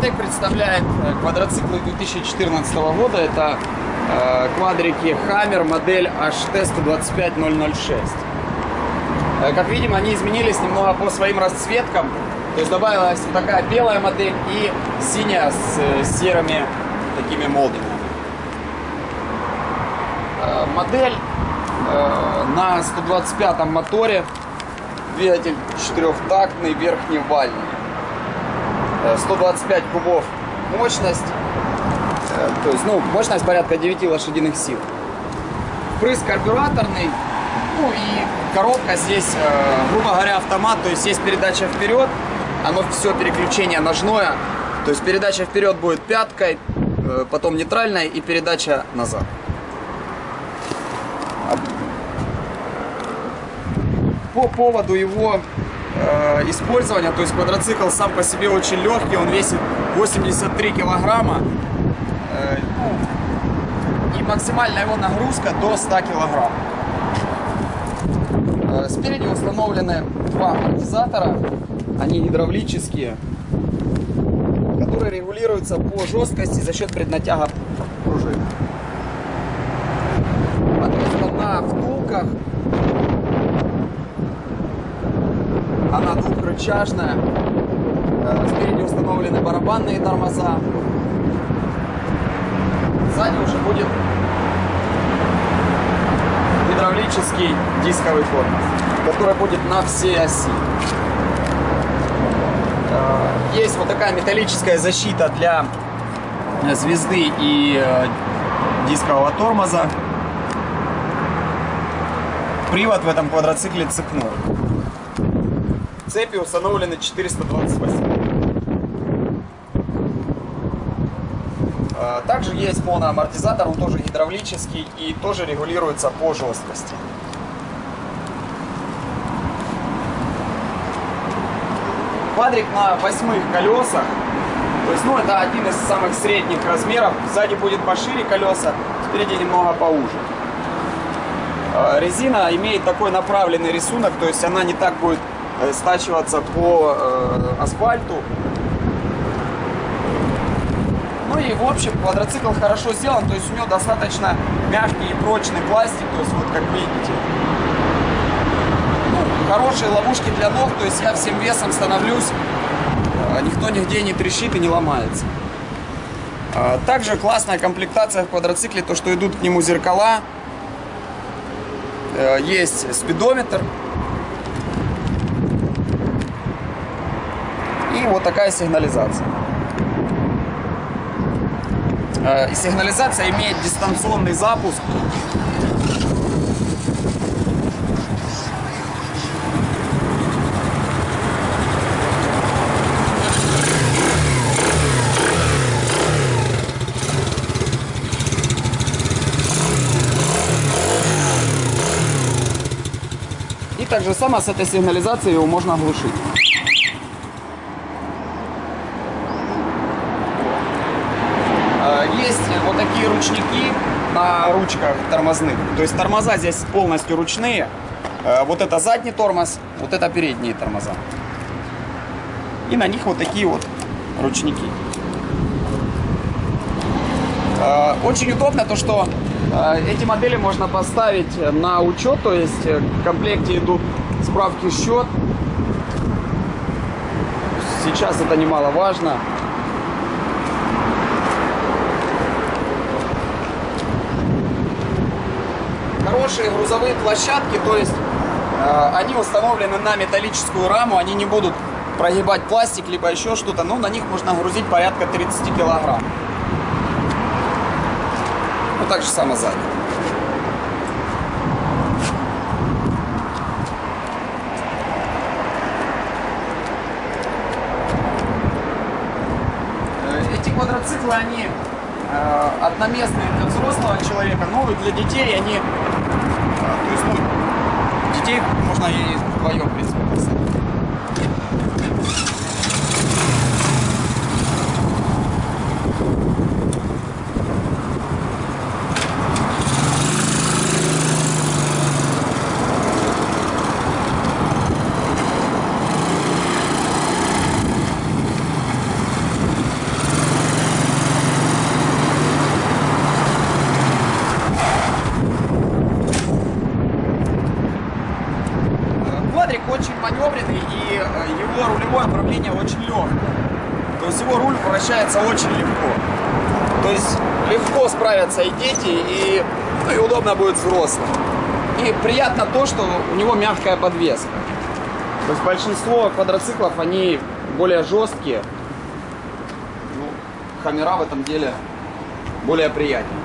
Супротек представляет э, квадроциклы 2014 года. Это э, квадрики Hammer модель HT125006. Э, как видим, они изменились немного по своим расцветкам. То есть добавилась вот такая белая модель и синяя с э, серыми такими молдинами. Э, модель э, на 125 моторе. Двигатель четырехтактный, верхневальный. Э, 125 кубов мощность. Э, То есть, ну, мощность порядка 9 лошадиных сил. Впрыск карбюраторный. Ну и коробка здесь, э, грубо говоря, автомат. То есть есть передача вперед. Оно все переключение ножное. То есть передача вперед будет пяткой, э, потом нейтральная и передача назад. По поводу его э, использования, то есть квадроцикл сам по себе очень легкий, он весит 83 килограмма. Э, и максимальная его нагрузка до 100 килограмм. Э, Спереди установлены два амортизатора, они гидравлические, которые регулируются по жесткости за счет преднатяга пружин. Подвеска на втулках, она двухрычажная. Э, Спереди установлены барабанные тормоза. Сзади уже будет гидравлический дисковый тормоз, который будет на всей оси. Э, Есть вот такая металлическая защита для э, звезды и дискового тормоза. Привод в этом квадроцикле цепной. Цепи установлены 428. А, Также есть моноамортизатор, он тоже гидравлический и тоже регулируется по жесткости. Квадрик на восьмых колесах. То есть, ну, это один из самых средних размеров. Сзади будет пошире колеса, спереди немного поуже. Э, Резина имеет такой направленный рисунок, то есть она не так будет стачиваться по э, асфальту. Ну и в общем квадроцикл хорошо сделан, то есть у него достаточно мягкий и прочный пластик, то есть вот как видите. Ну, хорошие ловушки для ног, то есть я всем весом становлюсь, э, никто нигде не трещит и не ломается. А, Также классная комплектация в квадроцикле, то что идут к нему зеркала, Э, есть спидометр. И вот такая сигнализация. Э, И сигнализация имеет дистанционный запуск. И так же само с этой сигнализацией его можно глушить. Э, Есть вот такие ручники на ручках тормозных. То есть тормоза здесь полностью ручные. Э, Вот это задний тормоз, вот это передние тормоза. И на них вот такие вот ручники. Э, Очень удобно то, что э, эти модели можно поставить на учет, то есть в комплекте идут справки счет. Сейчас это немаловажно. Хорошие грузовые площадки, то есть э, они установлены на металлическую раму, они не будут прогибать пластик, либо еще что-то, но на них можно грузить порядка 30 килограмм. Ну, так же само сзади. Э, Эти квадроциклы, они одноместные для взрослого человека, но и для детей они, э, то есть, ну, детей можно и вдвоем, в принципе, посадить. него рулевое управление очень легкое. То есть его руль вращается очень легко. То есть легко справятся и дети, и, ну, и удобно будет взрослым. И приятно то, что у него мягкая подвеска. То есть большинство квадроциклов, они более жесткие. Ну, хамера в этом деле более приятнее.